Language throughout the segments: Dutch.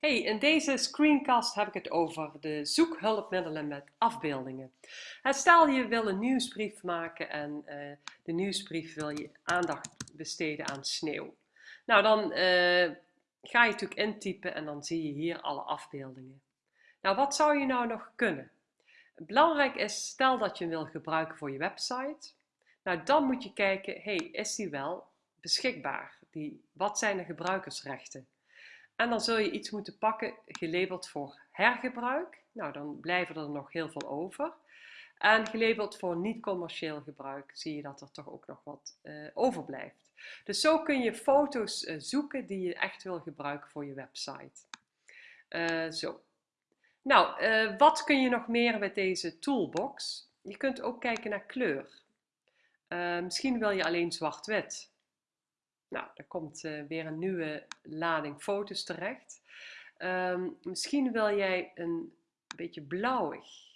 Hey, in deze screencast heb ik het over de zoekhulpmiddelen met afbeeldingen. Stel je wil een nieuwsbrief maken en uh, de nieuwsbrief wil je aandacht besteden aan sneeuw. Nou, dan uh, ga je natuurlijk intypen en dan zie je hier alle afbeeldingen. Nou, wat zou je nou nog kunnen? Belangrijk is, stel dat je hem wil gebruiken voor je website. Nou, dan moet je kijken, hey, is die wel beschikbaar? Die, wat zijn de gebruikersrechten? En dan zul je iets moeten pakken gelabeld voor hergebruik. Nou, dan blijven er nog heel veel over. En gelabeld voor niet-commercieel gebruik zie je dat er toch ook nog wat uh, overblijft. Dus zo kun je foto's uh, zoeken die je echt wil gebruiken voor je website. Uh, zo. Nou, wat kun je nog meer met deze toolbox? Je kunt ook kijken naar kleur. misschien wil je alleen zwart-wit. Nou, er komt uh, weer een nieuwe lading foto's terecht. Um, misschien wil jij een beetje blauwig.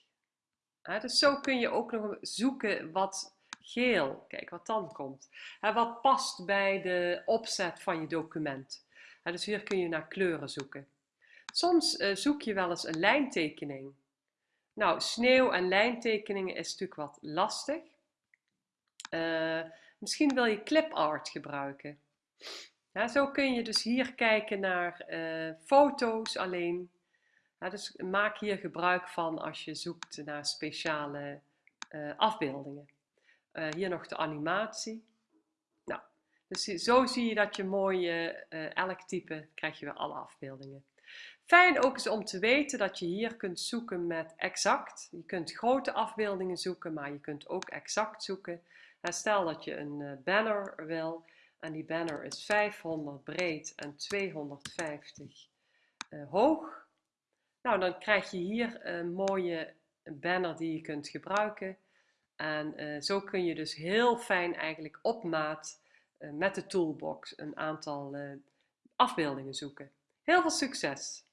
Dus zo kun je ook nog zoeken wat geel, kijk wat dan komt. Wat past bij de opzet van je document. Dus hier kun je naar kleuren zoeken. Soms uh, zoek je wel eens een lijntekening. Nou, sneeuw en lijntekeningen is natuurlijk wat lastig. Uh, Misschien wil je clip art gebruiken. Ja, zo kun je dus hier kijken naar uh, foto's alleen. Ja, dus maak hier gebruik van als je zoekt naar speciale uh, afbeeldingen. Uh, hier nog de animatie. Nou, dus zo zie je dat je mooie, elk type krijg je weer alle afbeeldingen. Fijn ook is om te weten dat je hier kunt zoeken met exact. Je kunt grote afbeeldingen zoeken, maar je kunt ook exact zoeken. stel dat je een banner wil en die banner is 500 breed en 250 uh, hoog. Nou, dan krijg je hier een mooie banner die je kunt gebruiken. En uh, zo kun je dus heel fijn eigenlijk op maat met de toolbox een aantal afbeeldingen zoeken. Heel veel succes!